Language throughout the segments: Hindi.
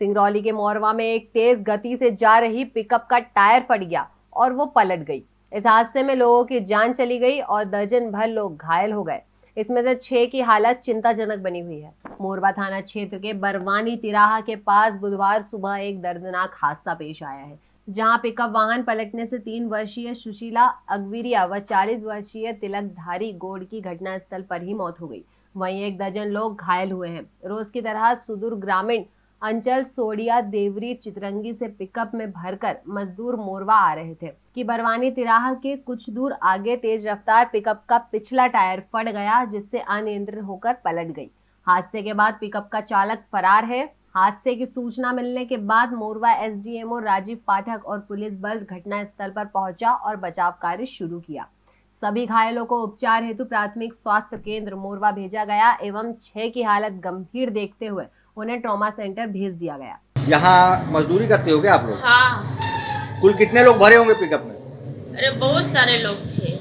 सिंगरौली के मोरवा में एक तेज गति से जा रही पिकअप का टायर फट गया और वो पलट गई। इस हादसे में लोगों की जान चली गई और दर्जन भर लोग घायल हो गए। इसमें से छह की हालत चिंताजनक बनी हुई है। मोरबा थाना क्षेत्र के बरवानी तिराहा के पास बुधवार सुबह एक दर्दनाक हादसा पेश आया है, जहाँ पिकअप वाहन पलटने से तीन वर्षीय सुशीला अगविरिया व चालीस वर्षीय तिलकधारी गोड़ की घटनास्थल पर ही मौत हो गई। वहीं एक दर्जन लोग घायल हुए हैं। रोज की तरह सुदूर ग्रामीण अंचल सोडिया, देवरी, चितरंगी से पिकअप में भरकर मजदूर मोरवा आ रहे थे। कि बरवानी तिराहा के कुछ दूर आगे तेज रफ्तार पिकअप का पिछला टायर फट गया, जिससे अनियंत्रित होकर पलट गई। हादसे के बाद पिकअप का चालक फरार है। हादसे की सूचना मिलने के बाद मोरवा एसडीएमओ राजीव पाठक और पुलिस बल घटनास्थल पर पहुँचा और बचाव कार्य शुरू किया। सभी घायलों को उपचार हेतु प्राथमिक स्वास्थ्य केंद्र मोरवा भेजा गया एवं छह की हालत गंभीर देखते हुए उन्हें ट्रॉमा सेंटर भेज दिया गया। यहाँ मजदूरी करते हो क्या आप लोग? हाँ। कुल कितने लोग भरे होंगे पिकअप में? अरे बहुत सारे लोग थे।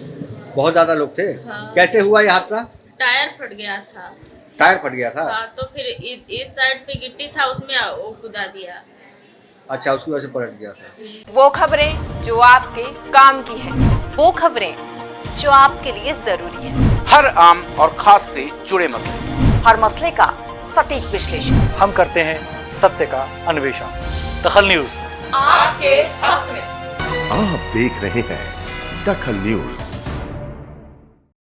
बहुत ज़्यादा लोग थे? हाँ। कैसे हुआ ये हादसा? टायर फट गया था। टायर फट गया था? हाँ तो फिर इस साइड पे गिट्टी था उसमें वो कुदा दिया। अच्छा उसकी वजह से पलट गया था। वो खबरें जो आपके काम की है वो खबरें जो आपके लिए ज़रूरी है। हर आम और खास से जुड़े मसले। हर मसले का सटीक विश्लेषण। हम करते हैं सत्य का अन्वेषण। दखल न्यूज़। आपके हक में। आप देख रहे हैं दखल न्यूज़।